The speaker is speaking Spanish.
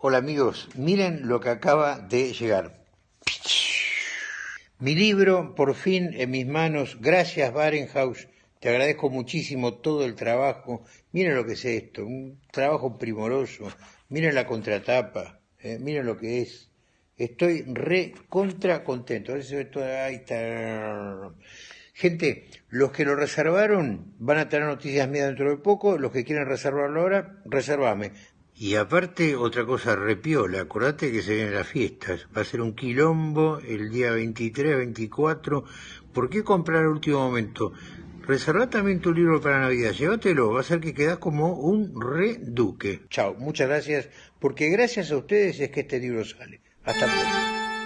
Hola amigos, miren lo que acaba de llegar. Mi libro, por fin, en mis manos. Gracias, Barenhaus. Te agradezco muchísimo todo el trabajo. Miren lo que es esto, un trabajo primoroso. Miren la contratapa, eh, miren lo que es. Estoy re contra contento. Gente, los que lo reservaron van a tener noticias mías dentro de poco. Los que quieren reservarlo ahora, reservame. Y aparte, otra cosa repiola, acordate que se vienen las fiestas, va a ser un quilombo el día 23, 24, ¿por qué comprar al último momento? Reserva también tu libro para Navidad, llévatelo, va a ser que quedas como un reduque. Chao, muchas gracias, porque gracias a ustedes es que este libro sale. Hasta pronto.